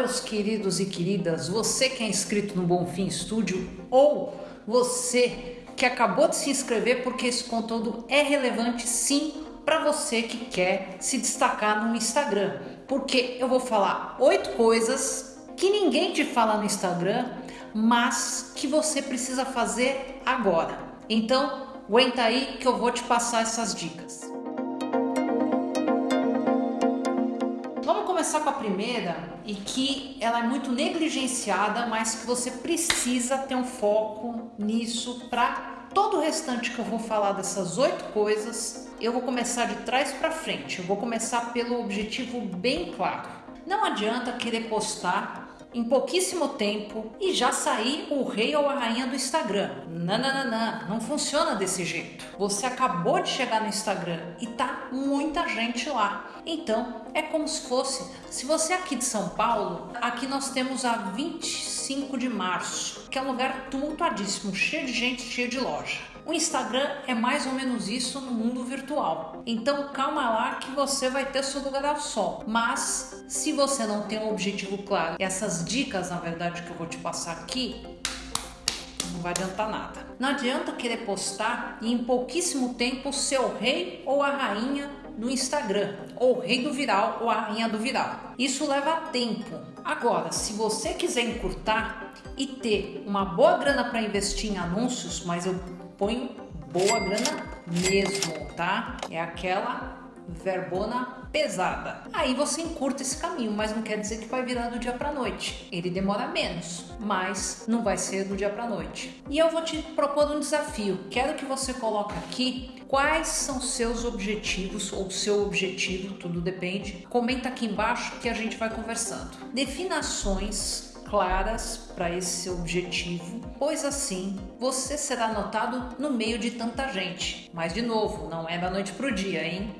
meus queridos e queridas, você que é inscrito no Bonfim Studio ou você que acabou de se inscrever porque esse conteúdo é relevante sim para você que quer se destacar no Instagram. Porque eu vou falar oito coisas que ninguém te fala no Instagram, mas que você precisa fazer agora. Então, aguenta aí que eu vou te passar essas dicas. Começar com a primeira e que ela é muito negligenciada, mas que você precisa ter um foco nisso para todo o restante que eu vou falar dessas oito coisas. Eu vou começar de trás para frente. Eu vou começar pelo objetivo bem claro. Não adianta querer postar em pouquíssimo tempo e já sair o rei ou a rainha do Instagram. Não, não funciona desse jeito. Você acabou de chegar no Instagram e tá muita gente lá. Então é como se fosse, se você é aqui de São Paulo, aqui nós temos a 25 de março, que é um lugar tumultuadíssimo, cheio de gente, cheio de loja. O Instagram é mais ou menos isso no mundo virtual. Então calma lá que você vai ter seu lugar ao sol. Mas se você não tem um objetivo claro, essas dicas na verdade que eu vou te passar aqui, não vai adiantar nada. Não adianta querer postar e em pouquíssimo tempo ser o rei ou a rainha do Instagram, ou o rei do viral ou a rainha do viral. Isso leva tempo. Agora, se você quiser encurtar e ter uma boa grana para investir em anúncios, mas eu ponho boa grana mesmo, tá? É aquela verbona pesada. Aí você encurta esse caminho, mas não quer dizer que vai virar do dia para noite. Ele demora menos, mas não vai ser do dia para noite. E eu vou te propor um desafio. Quero que você coloque aqui quais são seus objetivos ou seu objetivo, tudo depende. Comenta aqui embaixo que a gente vai conversando. Definações claras para esse seu objetivo, pois assim você será notado no meio de tanta gente. Mas de novo, não é da noite pro dia, hein?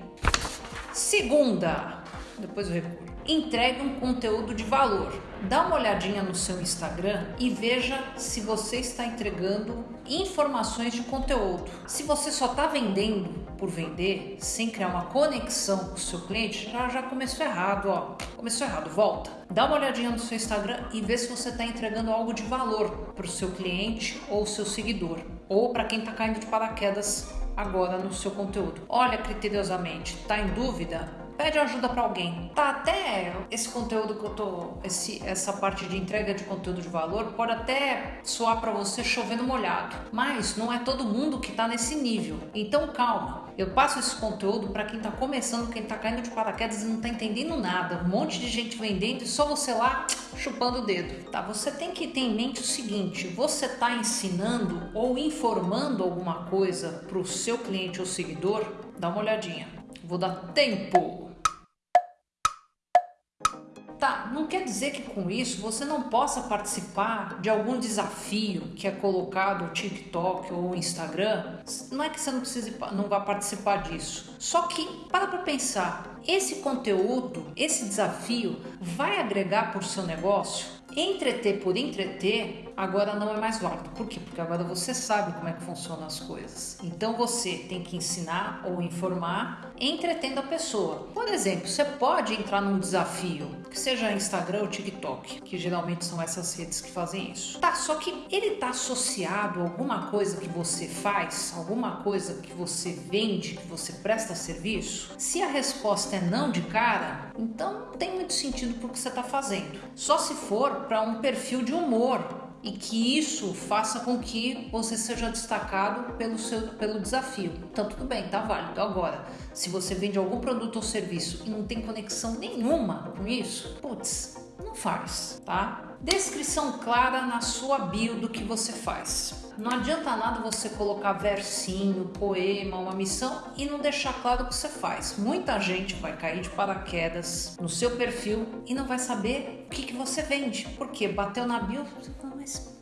Segunda, depois eu recuo entregue um conteúdo de valor. Dá uma olhadinha no seu Instagram e veja se você está entregando informações de conteúdo. Se você só está vendendo por vender, sem criar uma conexão com o seu cliente, já, já começou errado, ó. Começou errado, volta. Dá uma olhadinha no seu Instagram e vê se você está entregando algo de valor para o seu cliente ou seu seguidor, ou para quem está caindo de paraquedas agora no seu conteúdo. Olha criteriosamente, está em dúvida? Pede ajuda para alguém. Tá até esse conteúdo que eu tô, esse, essa parte de entrega de conteúdo de valor pode até soar para você chovendo molhado, mas não é todo mundo que tá nesse nível. Então calma. Eu passo esse conteúdo para quem tá começando, quem tá caindo de paraquedas e não tá entendendo nada. Um monte de gente vendendo e só você lá chupando o dedo. Tá? Você tem que ter em mente o seguinte: você tá ensinando ou informando alguma coisa para o seu cliente ou seguidor? Dá uma olhadinha. Vou dar tempo. Tá, não quer dizer que com isso você não possa participar de algum desafio que é colocado no TikTok ou Instagram. Não é que você não precise, não vá participar disso. Só que para para pensar, esse conteúdo, esse desafio vai agregar para o seu negócio? Entreter por entreter agora não é mais válido. Por quê? Porque agora você sabe como é que funcionam as coisas. Então você tem que ensinar ou informar entretendo a pessoa. Por exemplo, você pode entrar num desafio, que seja Instagram ou TikTok, que geralmente são essas redes que fazem isso. Tá, só que ele tá associado a alguma coisa que você faz, alguma coisa que você vende, que você presta serviço? Se a resposta é não de cara, então não tem muito sentido pro que você está fazendo. Só se for para um perfil de humor e que isso faça com que você seja destacado pelo seu pelo desafio. Então tudo bem, tá válido. Agora, se você vende algum produto ou serviço e não tem conexão nenhuma com isso, putz, não faz, tá? Descrição clara na sua bio do que você faz. Não adianta nada você colocar versinho, poema, uma missão e não deixar claro o que você faz. Muita gente vai cair de paraquedas no seu perfil e não vai saber o que, que você vende. Porque bateu na bio, você fala, mas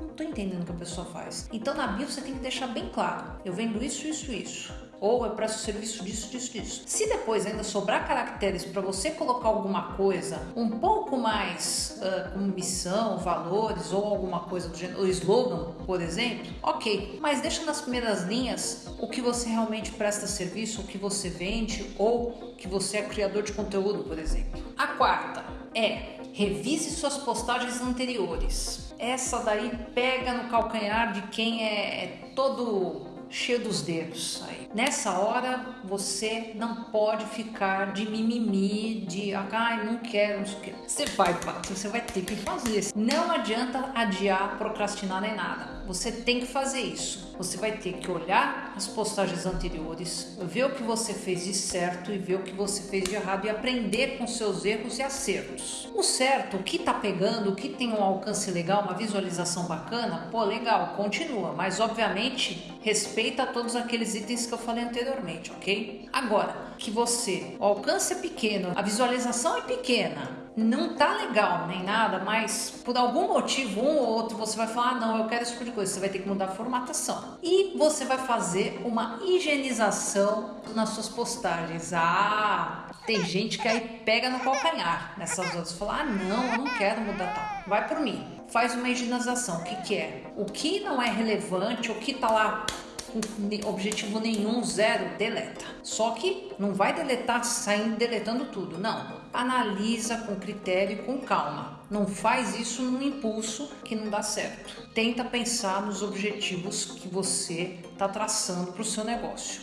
não estou entendendo o que a pessoa faz. Então na bio você tem que deixar bem claro. Eu vendo isso, isso, isso ou eu presto serviço disso, disso, disso. Se depois ainda sobrar caracteres para você colocar alguma coisa um pouco mais uh, com missão, valores ou alguma coisa do gênero, o slogan, por exemplo, ok. Mas deixa nas primeiras linhas o que você realmente presta serviço, o que você vende ou que você é criador de conteúdo, por exemplo. A quarta é Revise suas postagens anteriores. Essa daí pega no calcanhar de quem é, é todo cheio dos dedos aí. Nessa hora você não pode ficar de mimimi, de ai, não quero, não sei o que. Você vai, você vai ter que fazer. Não adianta adiar, procrastinar nem nada. Você tem que fazer isso. Você vai ter que olhar as postagens anteriores, ver o que você fez de certo e ver o que você fez de errado e aprender com seus erros e acertos. O certo, o que tá pegando, o que tem um alcance legal, uma visualização bacana, pô, legal, continua, mas obviamente respeita todos aqueles itens que eu falei anteriormente, ok? Agora, que você, o alcance é pequeno, a visualização é pequena, não tá legal nem nada, mas por algum motivo, um ou outro, você vai falar: ah, não, eu quero esse tipo de coisa. Você vai ter que mudar a formatação. E você vai fazer uma higienização nas suas postagens. Ah, tem gente que aí pega no calcanhar nessas outras. Fala: ah, não, eu não quero mudar tal. Vai por mim. Faz uma higienização. O que, que é? O que não é relevante, o que tá lá com objetivo nenhum, zero, deleta. Só que não vai deletar saindo deletando tudo, não. Analisa com critério e com calma. Não faz isso num impulso que não dá certo. Tenta pensar nos objetivos que você está traçando para o seu negócio.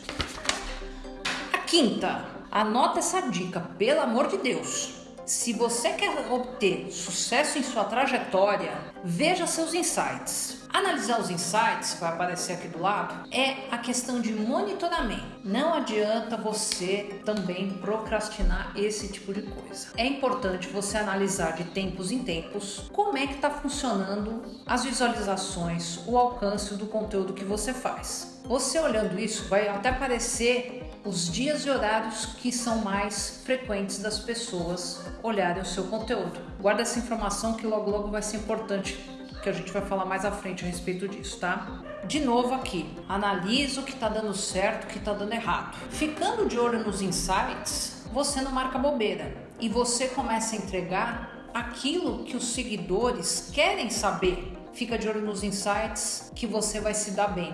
A quinta, anota essa dica, pelo amor de Deus. Se você quer obter sucesso em sua trajetória, veja seus insights. Analisar os insights, vai aparecer aqui do lado, é a questão de monitoramento. Não adianta você também procrastinar esse tipo de coisa. É importante você analisar de tempos em tempos como é que está funcionando as visualizações, o alcance do conteúdo que você faz. Você olhando isso vai até aparecer os dias e horários que são mais frequentes das pessoas olharem o seu conteúdo. Guarda essa informação que logo logo vai ser importante, que a gente vai falar mais à frente a respeito disso, tá? De novo aqui, analisa o que está dando certo, o que está dando errado. Ficando de olho nos insights, você não marca bobeira e você começa a entregar aquilo que os seguidores querem saber. Fica de olho nos insights que você vai se dar bem.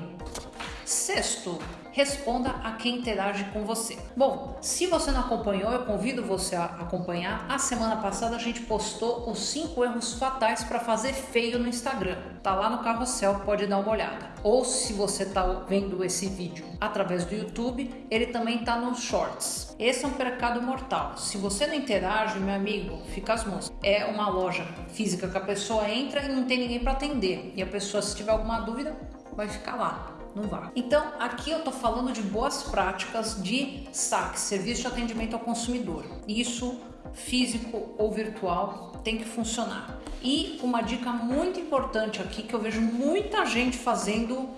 Sexto, responda a quem interage com você. Bom, se você não acompanhou, eu convido você a acompanhar. A semana passada a gente postou os 5 erros fatais para fazer feio no Instagram. Tá lá no carrossel, pode dar uma olhada. Ou se você tá vendo esse vídeo através do YouTube, ele também tá nos shorts. Esse é um pecado mortal. Se você não interage, meu amigo, fica as mãos. É uma loja física que a pessoa entra e não tem ninguém para atender. E a pessoa, se tiver alguma dúvida, vai ficar lá não vá. Então, aqui eu estou falando de boas práticas de SAC, Serviço de Atendimento ao Consumidor. Isso, físico ou virtual, tem que funcionar. E uma dica muito importante aqui que eu vejo muita gente fazendo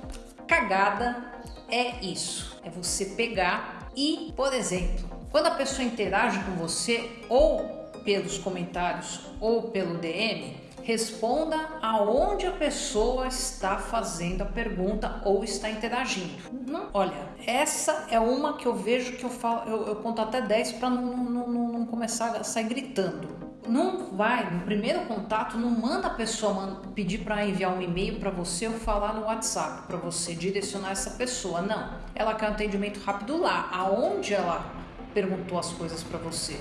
cagada é isso: é você pegar e, por exemplo, quando a pessoa interage com você ou pelos comentários ou pelo DM, Responda aonde a pessoa está fazendo a pergunta ou está interagindo. Não, olha, essa é uma que eu vejo que eu falo, eu, eu conto até 10 para não, não, não, começar a sair gritando. Não vai, no primeiro contato, não manda a pessoa pedir para enviar um e-mail para você ou falar no WhatsApp para você direcionar essa pessoa. Não. Ela quer um atendimento rápido lá, aonde ela perguntou as coisas para você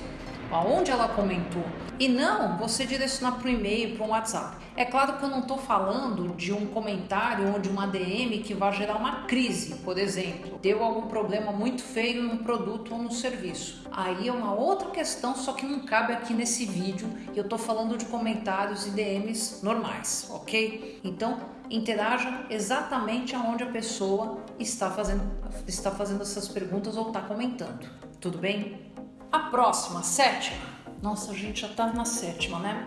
aonde ela comentou. E não você direcionar para o e-mail, para um WhatsApp. É claro que eu não estou falando de um comentário ou de uma DM que vai gerar uma crise, por exemplo. Deu algum problema muito feio num produto ou no serviço. Aí é uma outra questão, só que não cabe aqui nesse vídeo. Eu estou falando de comentários e DMs normais, ok? Então, interaja exatamente aonde a pessoa está fazendo, está fazendo essas perguntas ou está comentando. Tudo bem? A próxima, sétima, nossa, a gente já tá na sétima, né?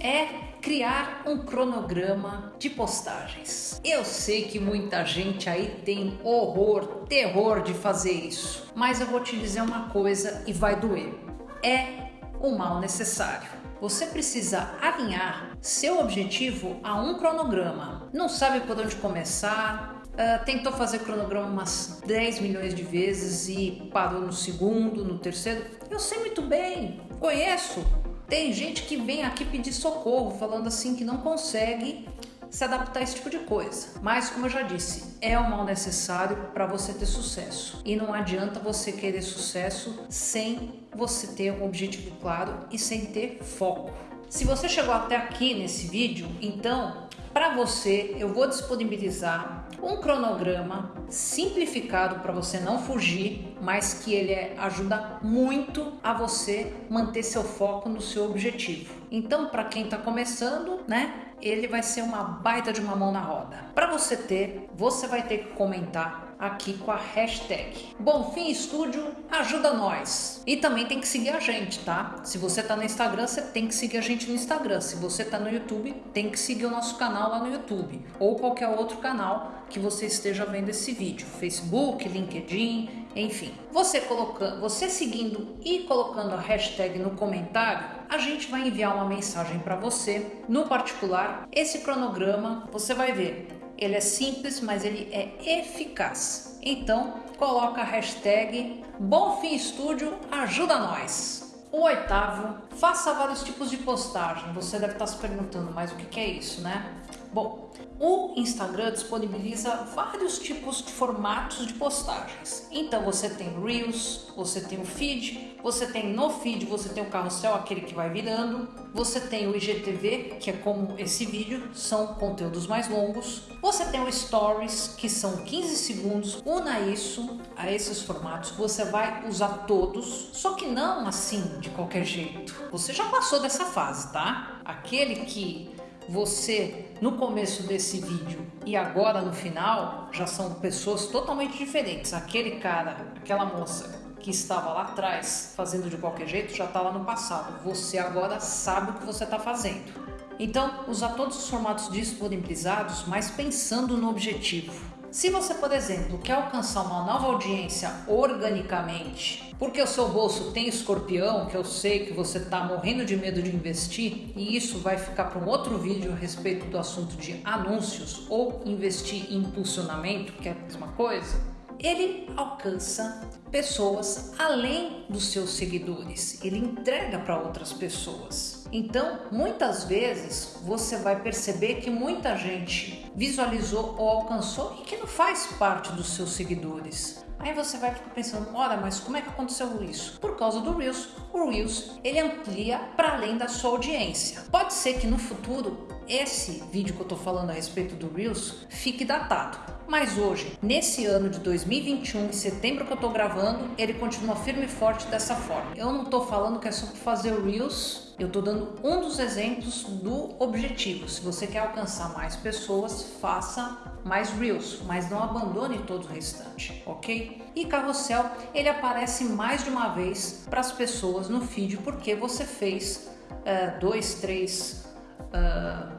É criar um cronograma de postagens. Eu sei que muita gente aí tem horror, terror de fazer isso, mas eu vou te dizer uma coisa e vai doer. É o mal necessário. Você precisa alinhar seu objetivo a um cronograma. Não sabe por onde começar, Uh, tentou fazer cronograma umas 10 milhões de vezes e parou no segundo, no terceiro. Eu sei muito bem, conheço. Tem gente que vem aqui pedir socorro, falando assim que não consegue se adaptar a esse tipo de coisa. Mas, como eu já disse, é o mal necessário para você ter sucesso. E não adianta você querer sucesso sem você ter um objetivo claro e sem ter foco. Se você chegou até aqui nesse vídeo, então para você eu vou disponibilizar um cronograma simplificado para você não fugir, mas que ele é, ajuda muito a você manter seu foco no seu objetivo. Então, para quem está começando, né, ele vai ser uma baita de uma mão na roda. Para você ter, você vai ter que comentar aqui com a hashtag Bonfim Estúdio ajuda nós. E também tem que seguir a gente, tá? Se você tá no Instagram, você tem que seguir a gente no Instagram. Se você tá no YouTube, tem que seguir o nosso canal lá no YouTube ou qualquer outro canal que você esteja vendo esse vídeo, Facebook, LinkedIn, enfim. Você colocando, você seguindo e colocando a hashtag no comentário, a gente vai enviar uma mensagem para você. No particular, esse cronograma, você vai ver ele é simples, mas ele é eficaz. Então, coloca a hashtag Bonfim Estúdio ajuda nós. O oitavo, faça vários tipos de postagem. Você deve estar se perguntando, mas o que é isso, né? Bom, o Instagram disponibiliza vários tipos de formatos de postagens. Então você tem Reels, você tem o feed, você tem no feed, você tem o carrossel, aquele que vai virando, você tem o IGTV, que é como esse vídeo, são conteúdos mais longos. Você tem o Stories, que são 15 segundos. Una isso a esses formatos, você vai usar todos, só que não assim de qualquer jeito. Você já passou dessa fase, tá? Aquele que você no começo desse vídeo e agora no final já são pessoas totalmente diferentes. Aquele cara, aquela moça que estava lá atrás fazendo de qualquer jeito já está lá no passado. Você agora sabe o que você está fazendo. Então, usar todos os formatos disponibilizados, mas pensando no objetivo. Se você, por exemplo, quer alcançar uma nova audiência organicamente, porque o seu bolso tem escorpião, que eu sei que você está morrendo de medo de investir, e isso vai ficar para um outro vídeo a respeito do assunto de anúncios ou investir em impulsionamento, que é a mesma coisa, ele alcança pessoas além dos seus seguidores, ele entrega para outras pessoas. Então, muitas vezes você vai perceber que muita gente visualizou ou alcançou e que não faz parte dos seus seguidores. Aí você vai ficar pensando, ora, mas como é que aconteceu isso? Por causa do Reels. O Reels, ele amplia para além da sua audiência. Pode ser que no futuro esse vídeo que eu tô falando a respeito do Reels fique datado. Mas hoje, nesse ano de 2021, em setembro que eu tô gravando, ele continua firme e forte dessa forma. Eu não tô falando que é só fazer Reels eu estou dando um dos exemplos do objetivo. Se você quer alcançar mais pessoas, faça mais Reels, mas não abandone todo o restante, ok? E carrossel, ele aparece mais de uma vez para as pessoas no feed porque você fez uh, dois, três uh,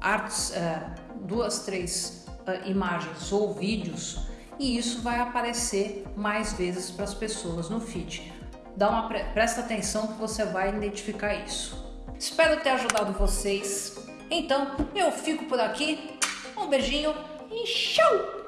artes, uh, duas, três imagens ou vídeos e isso vai aparecer mais vezes para as pessoas no feed. Dá uma presta atenção que você vai identificar isso. Espero ter ajudado vocês. Então, eu fico por aqui. Um beijinho e tchau!